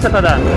是他打。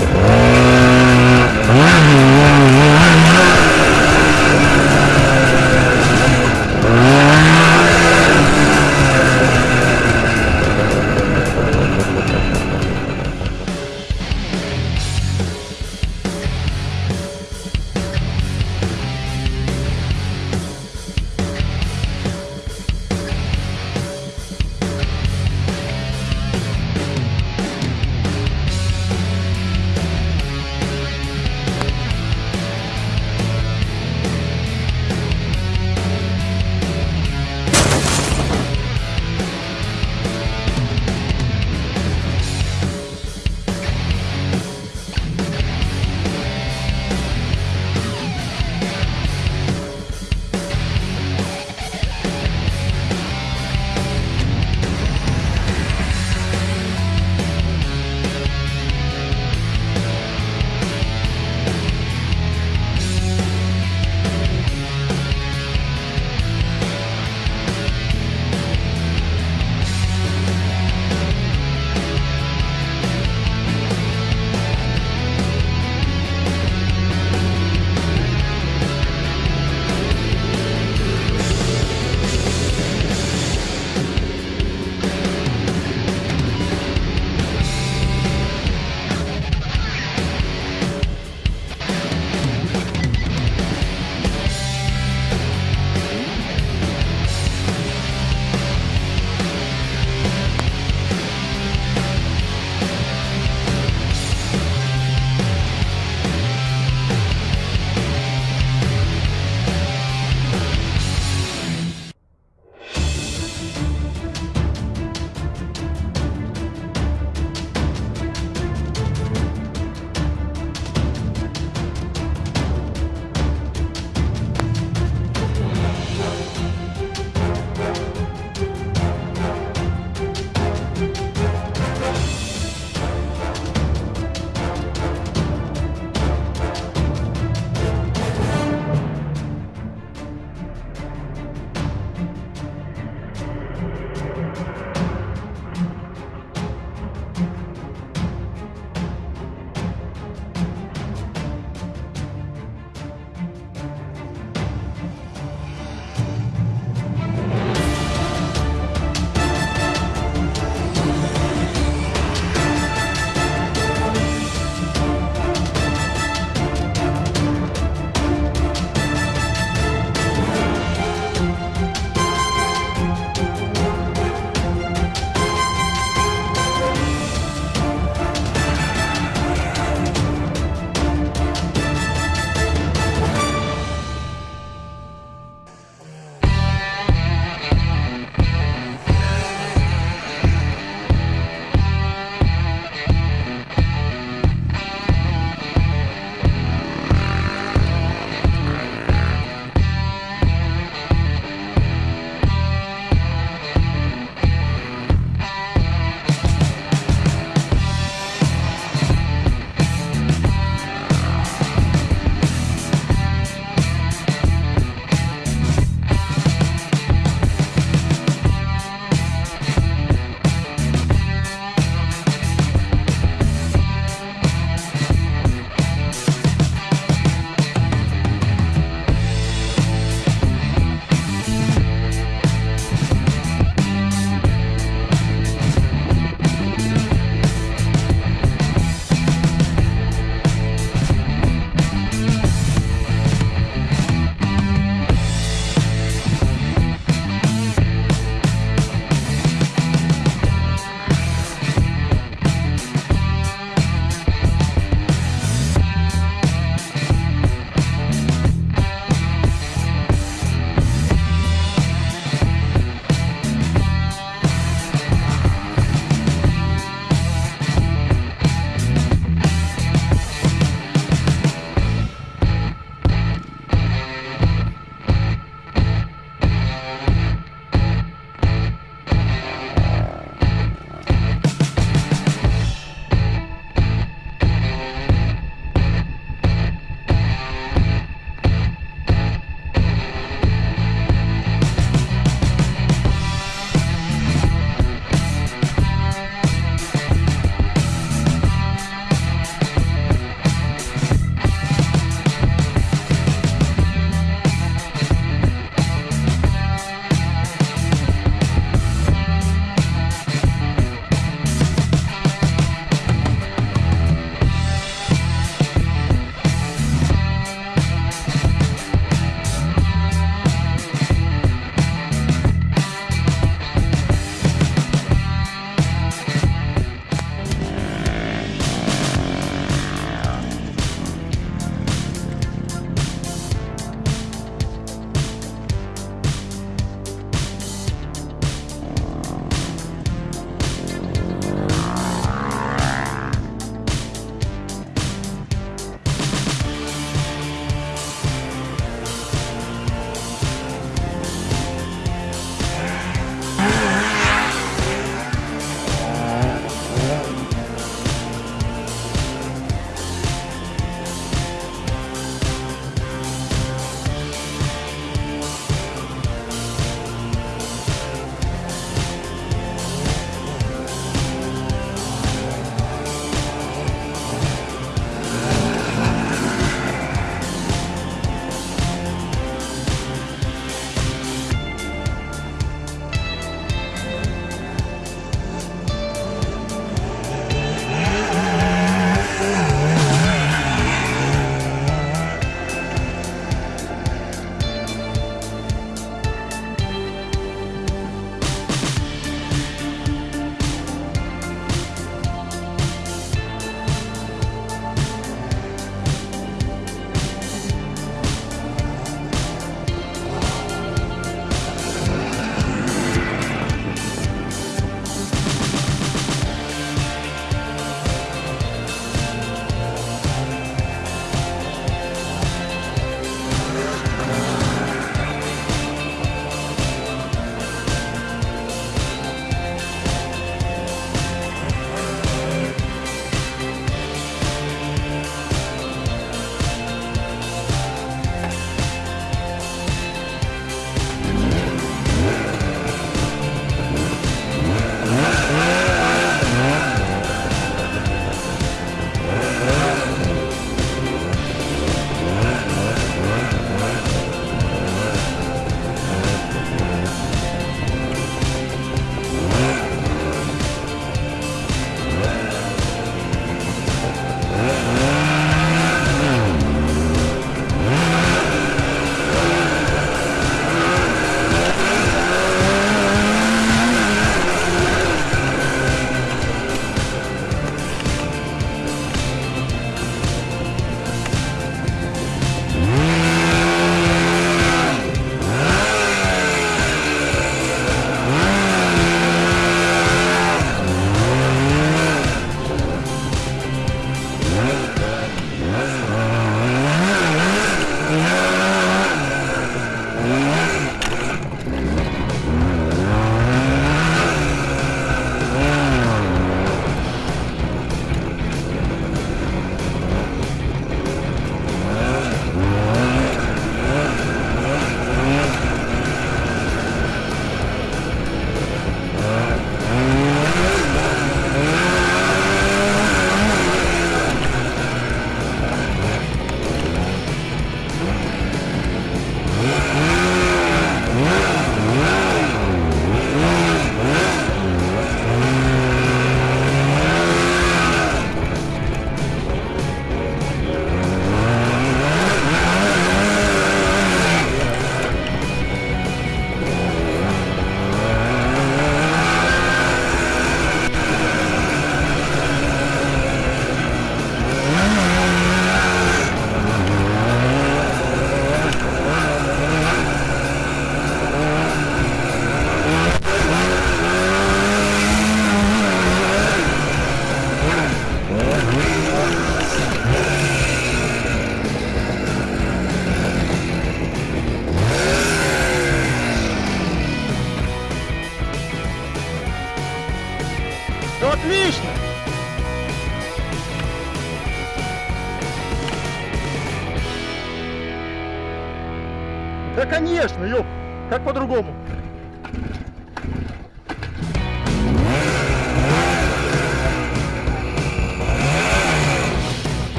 Конечно, ёп, как по-другому?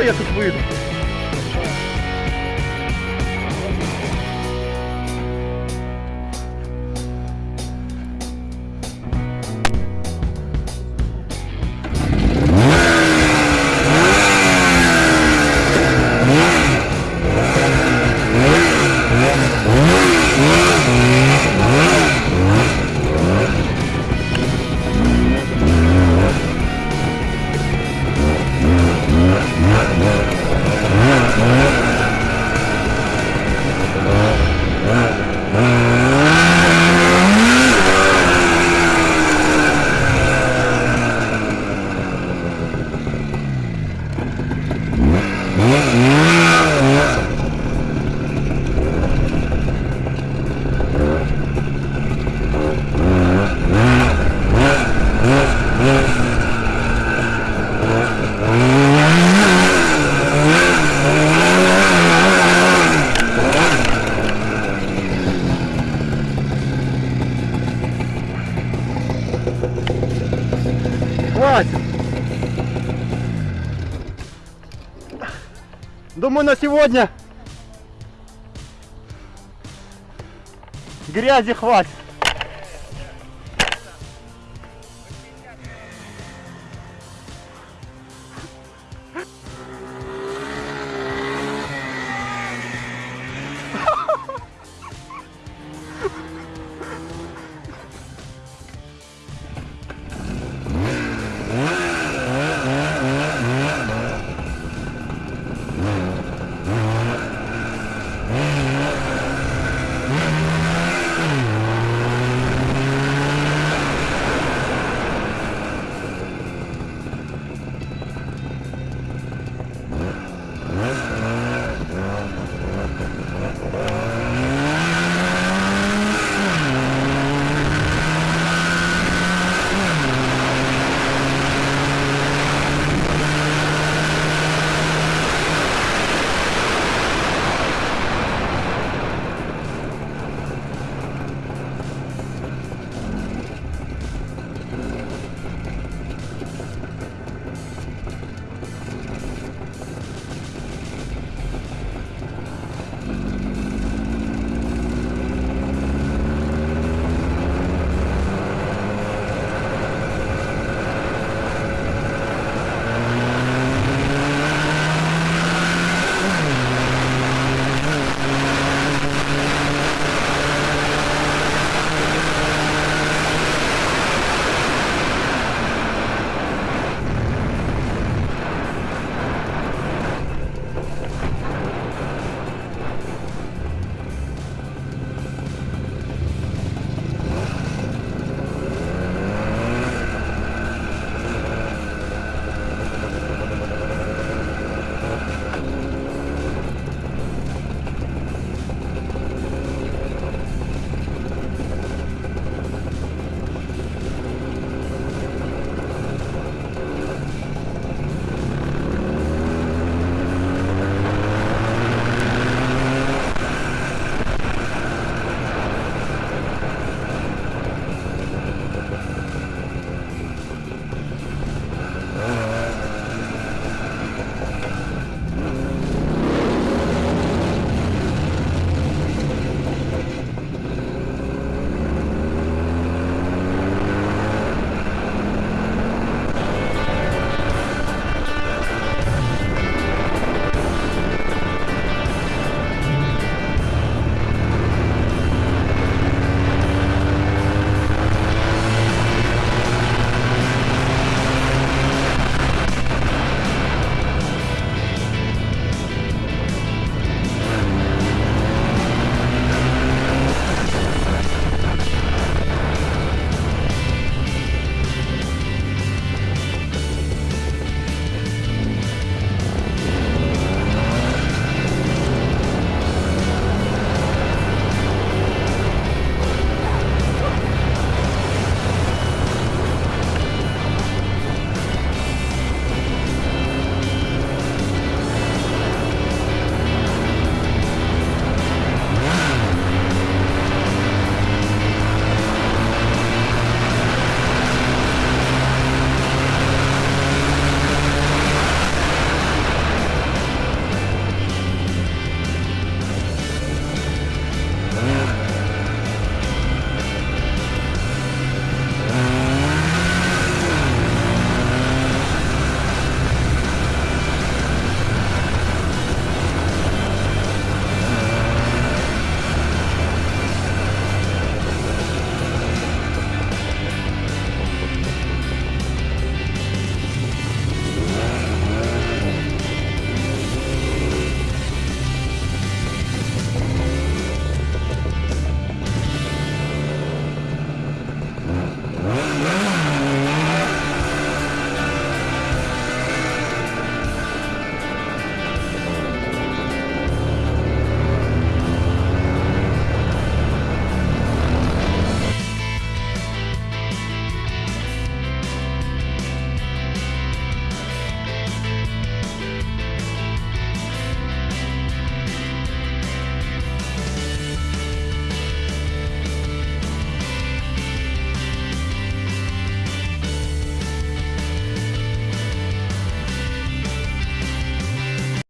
я тут выйду? Хватит. Думаю, на сегодня грязи хватит.